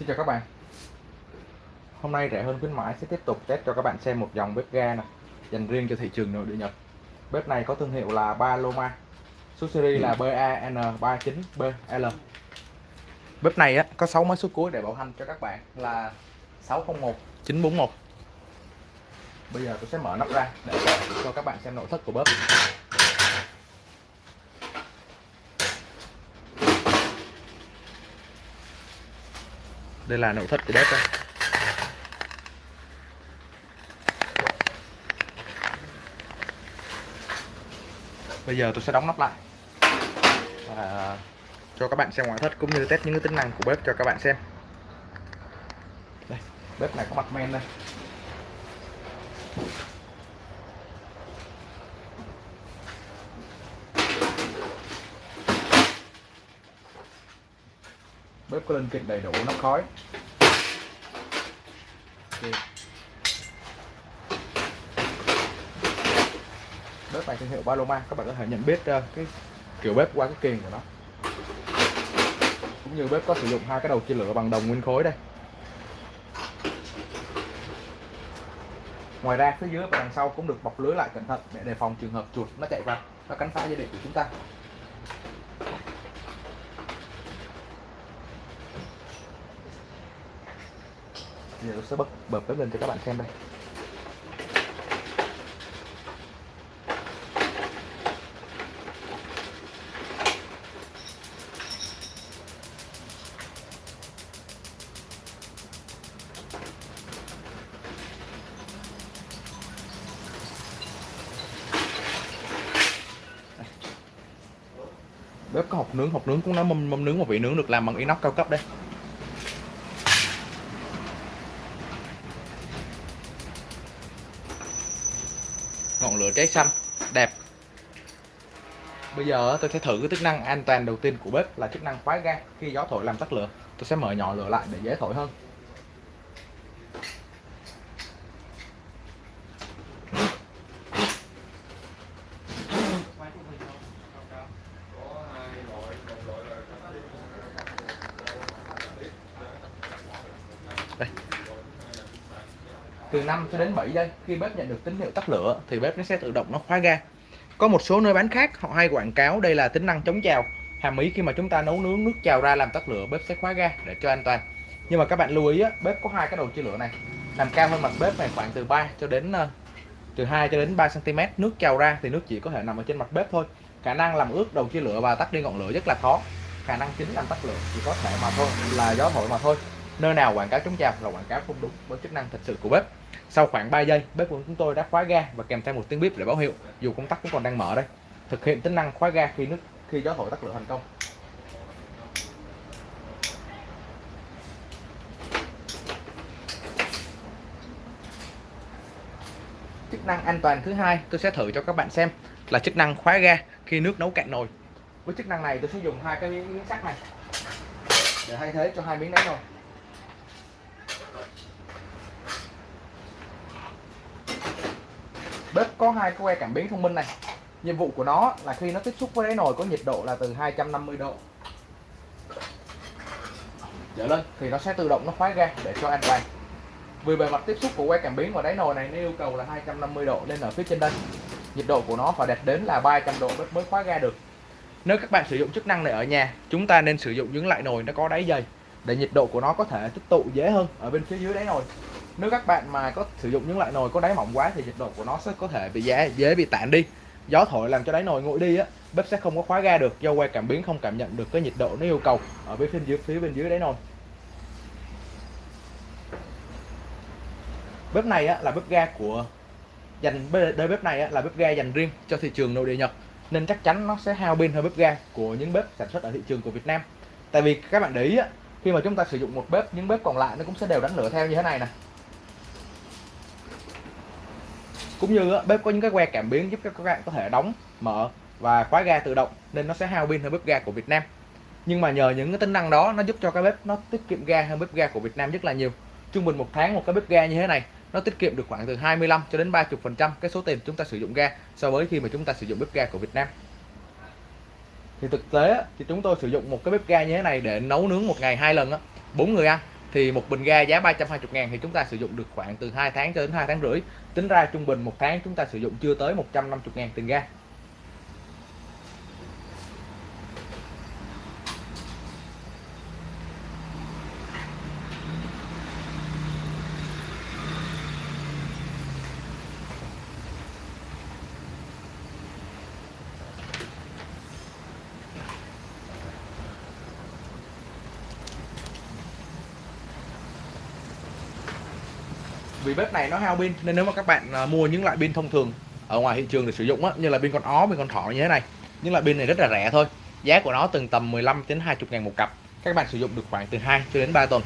Xin chào các bạn. Hôm nay rẻ hơn khuyến mãi sẽ tiếp tục test cho các bạn xem một dòng bếp ga này dành riêng cho thị trường nội địa Nhật. Bếp này có thương hiệu là Paloma Số series là BAN39BL Bếp này á, có 6 máy số cuối để bảo hành cho các bạn là 601 941 Bây giờ tôi sẽ mở nắp ra để cho các bạn xem nội thất của bếp. Đây là nội thất của bếp đây. Bây giờ tôi sẽ đóng nắp lại. Và cho các bạn xem ngoại thất cũng như test những cái tính năng của bếp cho các bạn xem. Đây, bếp này có mặt men đây. Bếp có linh kiện đầy đủ nắp khói. Okay. bếp này thương hiệu Paloma các bạn có thể nhận biết uh, cái kiểu bếp qua cái kiềng của nó. Cũng như bếp có sử dụng hai cái đầu chia lửa bằng đồng nguyên khối đây. Ngoài ra phía dưới và đằng sau cũng được bọc lưới lại cẩn thận để đề phòng trường hợp chuột nó chạy vào nó cắn phá dây điện của chúng ta. Giờ tôi sẽ bật bật bếp lên cho các bạn xem đây. Bếp có hộp nướng hộp nướng cũng nó mâm, mâm nướng một vị nướng được làm bằng inox cao cấp đây. Ngọn cháy xanh, đẹp. Bây giờ tôi sẽ thử cái chức năng an toàn đầu tiên của bếp là chức năng khóa ga khi gió thổi làm tắt lửa. Tôi sẽ mở nhỏ lửa lại để dễ thổi hơn đây từ 5 cho đến 7 giây. Khi bếp nhận được tín hiệu tắt lửa thì bếp nó sẽ tự động nó khóa ga. Có một số nơi bán khác họ hay quảng cáo đây là tính năng chống trào. Hàm ý khi mà chúng ta nấu nướng nước trào ra làm tắt lửa bếp sẽ khóa ga để cho an toàn. Nhưng mà các bạn lưu ý á, bếp có hai cái đầu chia lửa này. Nằm cao hơn mặt bếp này khoảng từ 3 cho đến uh, từ 2 cho đến 3 cm nước trào ra thì nước chỉ có thể nằm ở trên mặt bếp thôi. Khả năng làm ướt đầu chia lửa và tắt đi ngọn lửa rất là khó. Khả năng chính làm tắt lửa chỉ có thể mà thôi là gió thổi mà thôi nơi nào quảng cáo chống trào là quảng cáo không đúng với chức năng thật sự của bếp. Sau khoảng 3 giây, bếp của chúng tôi đã khóa ga và kèm theo một tiếng bếp để báo hiệu, dù công tắc cũng còn đang mở đây. Thực hiện tính năng khóa ga khi nước, khi gió thổi tắt lửa thành công. Chức năng an toàn thứ hai tôi sẽ thử cho các bạn xem là chức năng khóa ga khi nước nấu cạn nồi. Với chức năng này tôi sẽ dùng hai cái miếng sắt này để thay thế cho hai miếng đáy nồi. Bếp có hai que cảm biến thông minh này. Nhiệm vụ của nó là khi nó tiếp xúc với đáy nồi có nhiệt độ là từ 250 độ. Trở lên. Thì nó sẽ tự động nó khóa ga để cho an toàn. Vì bề mặt tiếp xúc của que cảm biến và đáy nồi này nó yêu cầu là 250 độ nên ở phía trên đây. Nhiệt độ của nó phải đạt đến là 300 độ bếp mới khóa ga được. Nếu các bạn sử dụng chức năng này ở nhà chúng ta nên sử dụng những loại nồi nó có đáy dày để nhiệt độ của nó có thể tích tụ dễ hơn ở bên phía dưới đáy nồi nếu các bạn mà có sử dụng những loại nồi có đáy mỏng quá thì nhiệt độ của nó sẽ có thể bị dễ dễ bị tản đi. Gió thổi làm cho đáy nồi nguội đi á bếp sẽ không có khóa ga được do que cảm biến không cảm nhận được cái nhiệt độ nó yêu cầu ở bên phía dưới phía bên dưới đáy nồi. Bếp này á, là bếp ga của dành đôi bếp này á, là bếp ga dành riêng cho thị trường nội địa Nhật nên chắc chắn nó sẽ hao pin hơn bếp ga của những bếp sản xuất ở thị trường của Việt Nam. Tại vì các bạn để ý á, khi mà chúng ta sử dụng một bếp những bếp còn lại nó cũng sẽ đều đánh lửa theo như thế này nè. Cũng như bếp có những cái que cảm biến giúp các bạn có thể đóng, mở và khóa ga tự động, nên nó sẽ hao pin hơn bếp ga của Việt Nam. Nhưng mà nhờ những cái tính năng đó, nó giúp cho cái bếp nó tiết kiệm ga hơn bếp ga của Việt Nam rất là nhiều. Trung bình một tháng một cái bếp ga như thế này, nó tiết kiệm được khoảng từ 25 cho đến 30 phần trăm cái số tiền chúng ta sử dụng ga so với khi mà chúng ta sử dụng bếp ga của Việt Nam. Thì thực tế thì chúng tôi sử dụng một cái bếp ga như thế này để nấu nướng một ngày hai lần á. Bốn người ăn thì một bình ga giá 320 ngàn thì chúng ta sử dụng được khoảng từ 2 tháng cho đến 2 tháng rưỡi. Tính ra trung bình một tháng chúng ta sử dụng chưa tới 150 ngàn tiền ga. Vì bếp này nó hao pin nên nếu mà các bạn à, mua những loại pin thông thường ở ngoài thị trường để sử dụng á, như là pin con ó, pin con thỏ như thế này những loại pin này rất là rẻ thôi. Giá của nó từng tầm 15 đến 20 ngàn một cặp. Các bạn sử dụng được khoảng từ 2 cho đến 3 tuần.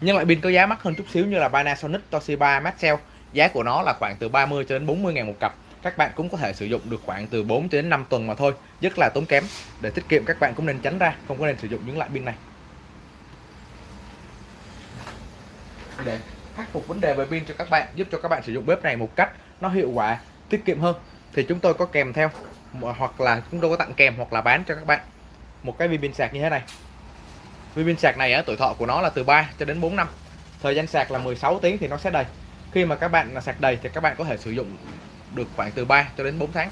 Những loại pin có giá mắc hơn chút xíu như là Panasonic, Toshiba, Maxell. Giá của nó là khoảng từ 30 cho đến 40 ngàn một cặp. Các bạn cũng có thể sử dụng được khoảng từ 4 đến 5 tuần mà thôi rất là tốn kém. Để tiết kiệm các bạn cũng nên tránh ra không có nên sử dụng những loại pin này. Để khắc phục vấn đề về pin cho các bạn giúp cho các bạn sử dụng bếp này một cách nó hiệu quả tiết kiệm hơn. Thì chúng tôi có kèm theo hoặc là chúng tôi có tặng kèm hoặc là bán cho các bạn một cái viên pin sạc như thế này. Viên pin sạc này á, tuổi thọ của nó là từ 3 cho đến 4 năm. Thời gian sạc là 16 tiếng thì nó sẽ đầy. Khi mà các bạn sạc đầy thì các bạn có thể sử dụng được khoảng từ 3 cho đến 4 tháng.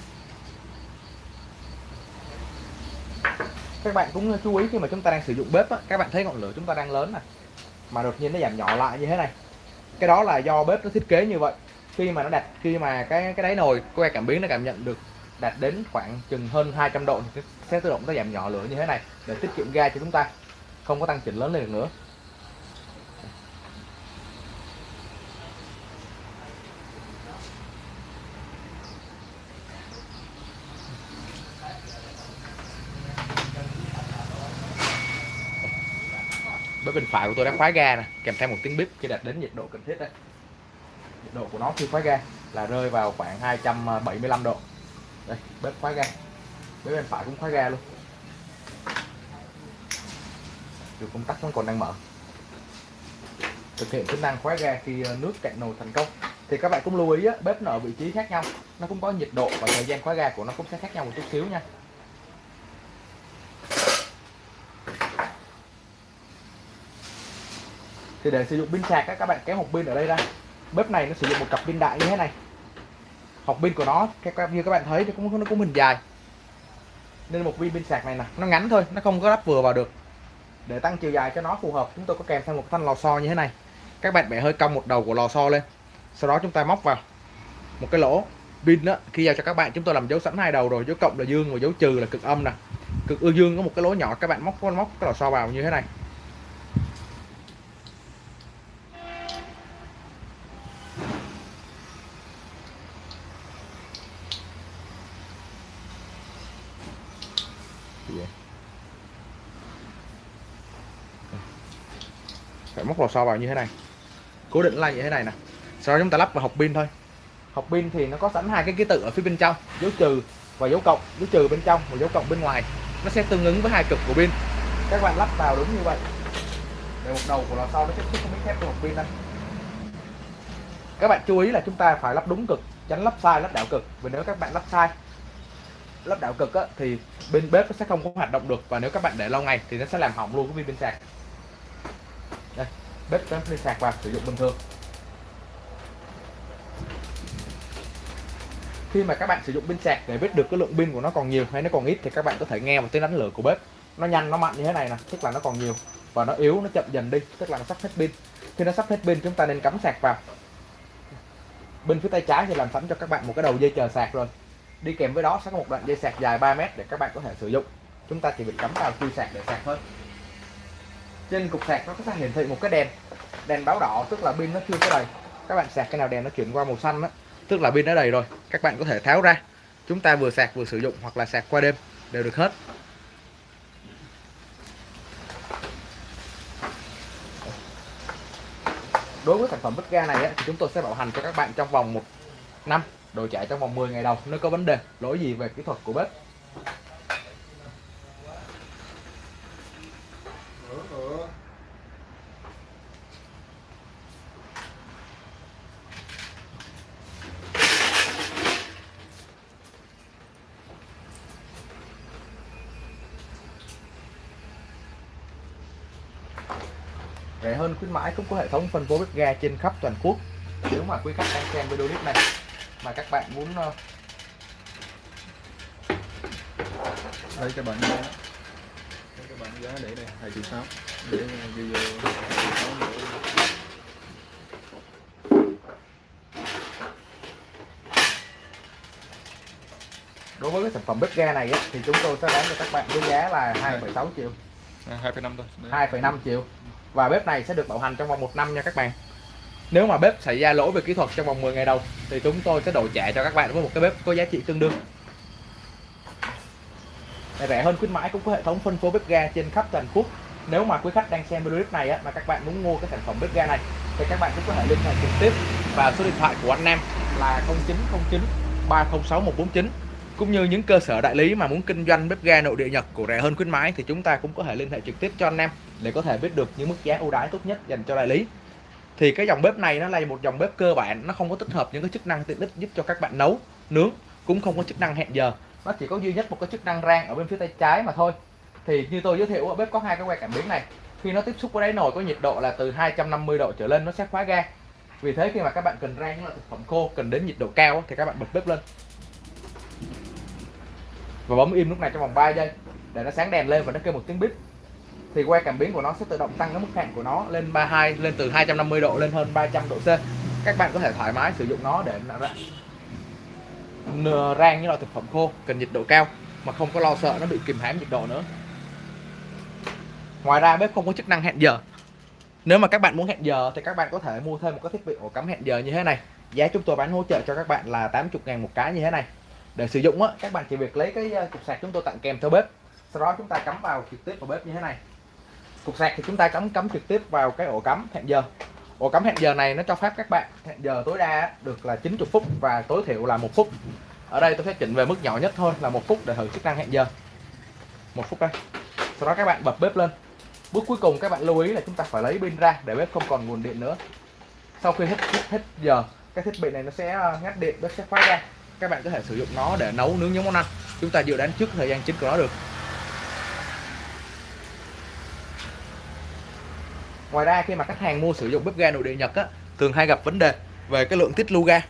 Các bạn cũng chú ý khi mà chúng ta đang sử dụng bếp á, các bạn thấy ngọn lửa chúng ta đang lớn này mà đột nhiên nó giảm nhỏ lại như thế này cái đó là do bếp nó thiết kế như vậy. Khi mà nó đặt khi mà cái cái đáy nồi que cảm biến nó cảm nhận được đạt đến khoảng chừng hơn 200 độ thì sẽ tự động nó giảm nhỏ lửa như thế này để tiết kiệm ga cho chúng ta, không có tăng chỉnh lớn lên được nữa. Bếp bên phải của tôi đã khóa ga nè kèm theo một tiếng bếp khi đạt đến nhiệt độ cần thiết đấy. Nhiệt độ của nó khi khóa ga là rơi vào khoảng 275 độ. Đây bếp khóa ga. Bếp bên phải cũng khóa ga luôn. Được công tắc vẫn còn đang mở. Thực hiện tính năng khóa ga khi ờ, nước cạn nồi thành công. Thì các bạn cũng lưu ý á, bếp nó ở vị trí khác nhau. Nó cũng có nhiệt độ và thời gian khóa ga của nó cũng sẽ khác nhau một chút xíu nha. Thì để sử dụng pin sạc các bạn kéo hộp pin ở đây ra. Bếp này nó sử dụng một cặp pin đại như thế này. Hộp pin của nó như các bạn thấy thì cũng, nó cũng hình dài. Nên một viên pin sạc này nè, nó ngắn thôi, nó không có lắp vừa vào được. Để tăng chiều dài cho nó phù hợp, chúng tôi có kèm thêm một thanh lò xo như thế này. Các bạn bẻ hơi cong một đầu của lò xo lên. Sau đó chúng ta móc vào một cái lỗ pin đó khi giao cho các bạn. Chúng tôi làm dấu sẵn hai đầu rồi, dấu cộng là dương và dấu trừ là cực âm nè. Cực ư dương có một cái lỗ nhỏ, các bạn móc móc cái lò xo vào như thế này. Dạ. phải móc lò xo vào như thế này. Cố định lại như thế này nè. Sau đó chúng ta lắp vào hộp pin thôi. Hộp pin thì nó có sẵn hai cái ký tự ở phía bên trong, dấu trừ và dấu cộng. Dấu trừ bên trong và dấu cộng bên ngoài. Nó sẽ tương ứng với hai cực của pin. Các bạn lắp vào đúng như vậy. Để một đầu của lò xo nó tiếp xúc với miếng thép của hộp pin đây các bạn chú ý là chúng ta phải lắp đúng cực, tránh lắp sai, lắp đảo cực. Vì nếu các bạn lắp sai lắp đảo cực á, thì bên bếp nó sẽ không có hoạt động được và nếu các bạn để lâu ngày thì nó sẽ làm hỏng luôn cái pin bên sạc. Đây bếp bếp pin sạc vào sử dụng bình thường. Khi mà các bạn sử dụng pin sạc để biết được cái lượng pin của nó còn nhiều hay nó còn ít thì các bạn có thể nghe một tiếng đánh lửa của bếp. Nó nhanh nó mạnh như thế này nè tức là nó còn nhiều và nó yếu nó chậm dần đi tức là nó sắp hết pin. Khi nó sắp hết pin chúng ta nên cắm sạc vào. Bên phía tay trái thì làm sẵn cho các bạn một cái đầu dây chờ sạc rồi đi kèm với đó sẽ có một đoạn dây sạc dài 3 mét để các bạn có thể sử dụng. Chúng ta chỉ việc cắm vào chui sạc để sạc thôi. Trên cục sạc nó có thể hiển thị một cái đèn. Đèn báo đỏ, tức là pin nó chưa có đầy. Các bạn sạc cái nào đèn nó chuyển qua màu xanh đó tức là pin đã đầy rồi, các bạn có thể tháo ra. Chúng ta vừa sạc vừa sử dụng hoặc là sạc qua đêm đều được hết. Đối với sản phẩm bếp ga này thì chúng tôi sẽ bảo hành cho các bạn trong vòng một năm đồ chạy trong vòng 10 ngày đầu nếu có vấn đề. Lỗi gì về kỹ thuật của bếp? Rẻ hơn khuyến mãi cũng có hệ thống phân phối bếp ga trên khắp toàn quốc. Nếu mà quý khách đang xem video clip này mà các bạn muốn ờ, đây các bạn giá đây các bạn giá để đây hai triệu sáu. Để vô triệu sáu nữa. đối với cái sản phẩm bếp ga này á, thì chúng tôi sẽ bán cho các bạn với giá là 2,6 triệu. À, hai phẩy năm thôi. Đây. 2,5 triệu. Và bếp này sẽ được bảo hành trong vòng một năm nha các bạn nếu mà bếp xảy ra lỗi về kỹ thuật trong vòng 10 ngày đầu thì chúng tôi sẽ đổi trả cho các bạn với một cái bếp có giá trị tương đương. Để rẻ hơn khuyến mãi cũng có hệ thống phân phối bếp ga trên khắp toàn quốc. Nếu mà quý khách đang xem video clip này á, mà các bạn muốn mua cái sản phẩm bếp ga này thì các bạn cũng có thể liên hệ trực tiếp vào số điện thoại của anh Nam là 0909 306 149 cũng như những cơ sở đại lý mà muốn kinh doanh bếp ga nội địa Nhật của rẻ hơn khuyến mãi thì chúng ta cũng có thể liên hệ trực tiếp cho anh em để có thể biết được những mức giá ưu đãi tốt nhất dành cho đại lý thì cái dòng bếp này nó là một dòng bếp cơ bản, nó không có tích hợp những cái chức năng tiện ích giúp cho các bạn nấu, nướng, cũng không có chức năng hẹn giờ. Nó chỉ có duy nhất một cái chức năng rang ở bên phía tay trái mà thôi. Thì như tôi giới thiệu ở bếp có hai cái que cảm biến này. Khi nó tiếp xúc với đáy nồi có nhiệt độ là từ 250 độ trở lên, nó sẽ khóa ga. Vì thế khi mà các bạn cần rang là thực phẩm khô, cần đến nhiệt độ cao thì các bạn bật bếp lên. Và bấm im lúc này trong vòng 3 giây, để nó sáng đèn lên và nó kêu một tiếng bíp thì que cảm biến của nó sẽ tự động tăng cái mức hạn của nó lên 32 lên từ 250 độ lên hơn 300 độ C. Các bạn có thể thoải mái sử dụng nó để rang những loại thực phẩm khô, cần nhiệt độ cao, mà không có lo sợ nó bị kìm hãm nhiệt độ nữa. Ngoài ra bếp không có chức năng hẹn giờ. Nếu mà các bạn muốn hẹn giờ thì các bạn có thể mua thêm một cái thiết bị ổ cắm hẹn giờ như thế này. Giá chúng tôi bán hỗ trợ cho các bạn là 80 ngàn một cái như thế này. Để sử dụng á, các bạn chỉ việc lấy cái ờ, cục sạc chúng tôi tặng kèm theo bếp. Sau đó chúng ta cắm vào trực tiếp vào bếp như thế này cục sạc thì chúng ta cắm cắm trực tiếp vào cái ổ cắm hẹn giờ. Ổ cắm hẹn giờ này nó cho phép các bạn hẹn giờ tối đa được là 90 phút và tối thiểu là một phút. Ở đây tôi sẽ chỉnh về mức nhỏ nhất thôi là một phút để thử chức năng hẹn giờ. Một phút đây. Sau đó các bạn bật bếp lên. Bước cuối cùng các bạn lưu ý là chúng ta phải lấy pin ra để bếp không còn nguồn điện nữa. Sau khi hết hết, hết giờ cái thiết bị này nó sẽ ờ, ngắt điện bếp sẽ khóa ra. Các bạn có thể sử dụng nó để nấu nướng những món ăn. Chúng ta dự đoán trước thời gian chính của nó được. Ngoài ra khi mà khách hàng mua sử dụng bếp ga nội địa Nhật á thường hay gặp vấn đề về cái lượng tiết lưu ga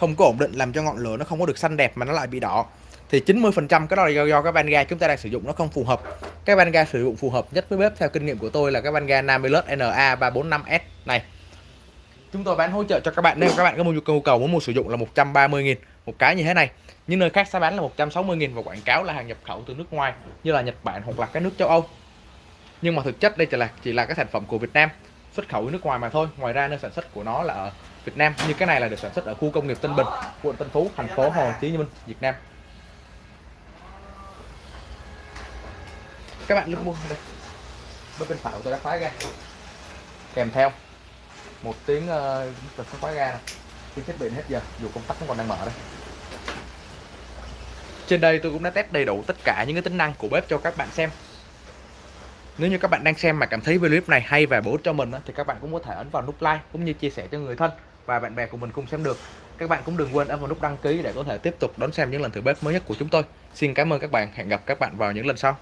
không có ổn định làm cho ngọn lửa nó không có được xanh đẹp mà nó lại bị đỏ. Thì 90% cái đó là do, do cái van ga chúng ta đang sử dụng nó không phù hợp. Cái van ga sử dụng phù hợp nhất với bếp theo kinh nghiệm của tôi là cái van ga Namilus NA345S này. Chúng tôi bán hỗ trợ cho các bạn nếu các bạn có nhu cầu cầu muốn mua sử dụng là 130.000 một cái như thế này. Những nơi khác sẽ bán là 160.000 và quảng cáo là hàng nhập khẩu từ nước ngoài như là Nhật Bản hoặc là các nước châu Âu nhưng mà thực chất đây chỉ là chỉ là cái sản phẩm của Việt Nam xuất khẩu nước ngoài mà thôi. Ngoài ra nơi sản xuất của nó là ở Việt Nam. Như cái này là được sản xuất ở khu công nghiệp Tân Bình quận Tân Phú thành phố Hồ Chí Minh Việt Nam. Các bạn lúc mua đây. Bên bên phải của tôi đã khóa ra. Kèm theo một tiếng uh, khóa ga này khi thiết bị hết giờ dù công tắc vẫn còn đang mở đây. Trên đây tôi cũng đã test đầy đủ tất cả những cái tính năng của bếp cho các bạn xem nếu như các bạn đang xem mà cảm thấy video clip này hay và bổ ích cho mình thì các bạn cũng có thể ấn vào nút like cũng như chia sẻ cho người thân và bạn bè của mình cùng xem được. Các bạn cũng đừng quên ấn vào nút đăng ký để có thể tiếp tục đón xem những lần thử bếp mới nhất của chúng tôi. Xin cảm ơn các bạn. Hẹn gặp các bạn vào những lần sau.